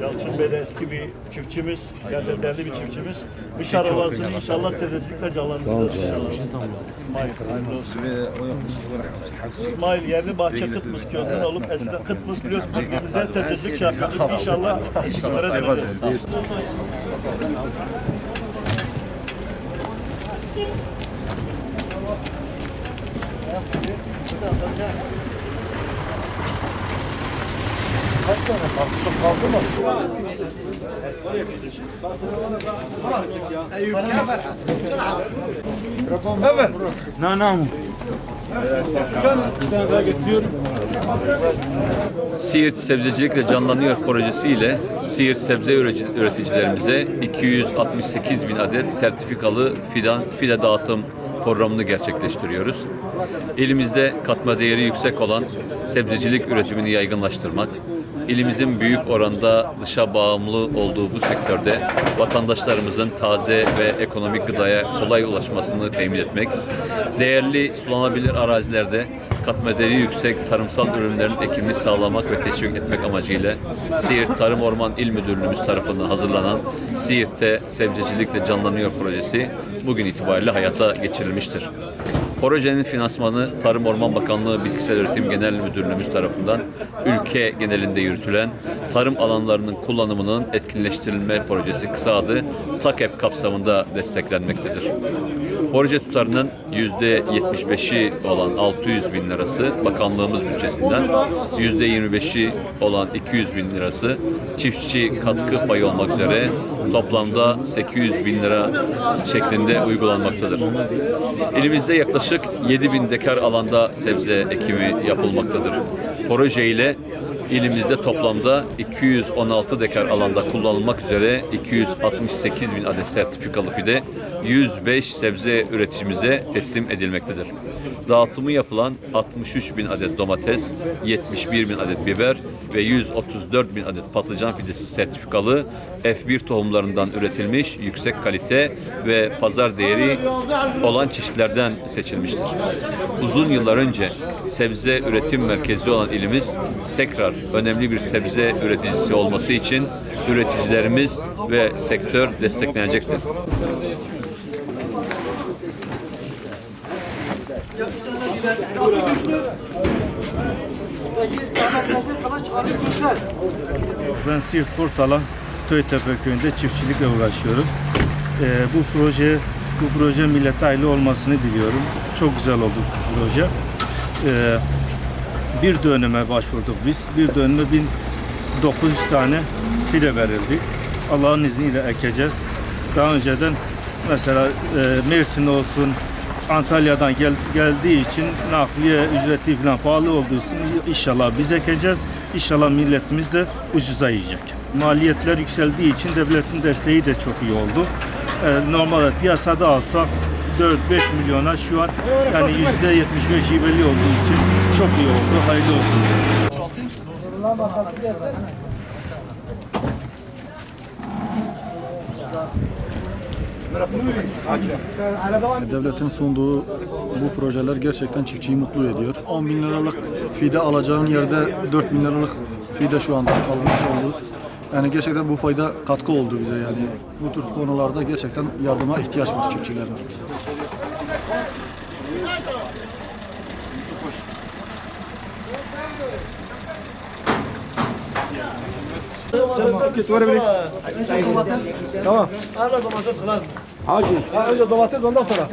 Yalçın Bey de eski bir çiftçimiz, yani değerli bir çiftçimiz. Bışar Ovası'nı inşallah sebzecilikle canlandıracağız inşallah. İsmail, hayırlı olsun. İsmail yerli bahçe Kıtmız köyünden olup eskiden Kıtmız biliyorsun bölgemize sebzecilik şey yapıyorduk. İnşallah bunlara döneceğiz. Siirt Sebzecilikle Canlanıyor projesiyle Siirt sebze üretici- üreticilerimize 268 bin adet sertifikalı fidan fide dağıtım programını gerçekleştiriyoruz. Elimizde katma değeri yüksek olan sebzecilik üretimini yaygınlaştırmak, ilimizin büyük oranda dışa bağımlı olduğu bu sektörde vatandaşlarımızın taze ve ekonomik gıdaya kolay ulaşmasını temin etmek, değerli sulanabilir arazilerde katma değeri yüksek tarımsal ürünlerin ekimini sağlamak ve teşvik etmek amacıyla Siirt Tarım Orman İl Müdürlüğümüz tarafından hazırlanan Siirt'te Sebzecilikle Canlanıyor projesi bugün itibariyle hayata geçirilmiştir. Projenin finansmanı Tarım Orman Bakanlığı Bitkisel Üretim Genel Müdürlüğümüz tarafından ülke genelinde yürütülen tarım alanlarının kullanımının etkinleştirilme projesi kısa adı TAKEP kapsamında desteklenmektedir. Proje tutarının %75'i olan 600 bin lirası bakanlığımız bütçesinden, %25'i olan 200 bin lirası çiftçi katkı payı olmak üzere toplamda 800 bin lira şeklinde uygulanmaktadır. Elimizde yaklaşık 7 bin dekar alanda sebze ekimi yapılmaktadır. Proje ile İlimizde toplamda 216 dekar alanda kullanılmak üzere 268 bin adet sertifikalı fide 105 sebze üreticimize teslim edilmektedir. Dağıtımı yapılan 63 bin adet domates, 71 bin adet biber ve 134 bin adet patlıcan fidesi sertifikalı F1 tohumlarından üretilmiş yüksek kalite ve pazar değeri olan çeşitlerden seçilmiştir. Uzun yıllar önce sebze üretim merkezi olan ilimiz tekrar önemli bir sebze üreticisi olması için üreticilerimiz ve sektör desteklenecektir. Ben Siirt Portala Töytepe köyünde çiftçilikle uğraşıyorum. Ee, bu proje bu proje millete hayırlı olmasını diliyorum. Çok güzel oldu bu proje. Ee, bir döneme başvurduk biz. Bir döneme 1900 tane fide verildi. Allah'ın izniyle ekeceğiz. Daha önceden mesela e, Mersin olsun, Antalya'dan gel, geldiği için nakliye ücreti falan pahalı olduğu için inşallah biz ekeceğiz. İnşallah milletimiz de ucuza yiyecek. Maliyetler yükseldiği için devletin desteği de çok iyi oldu. Ee, normalde piyasada alsak 4-5 milyona şu an yani yüzde 75 belli olduğu için çok iyi oldu. Hayırlı olsun. Devletin sunduğu bu projeler gerçekten çiftçiyi mutlu ediyor. 10 bin liralık fide alacağın yerde 4 bin liralık fide şu anda almış oluruz. Yani gerçekten bu fayda katkı oldu bize yani. Bu tür konularda gerçekten yardıma ihtiyaç var çiftçilerin. Tamam. Ara domates kılas. Önce domates ondan sonra.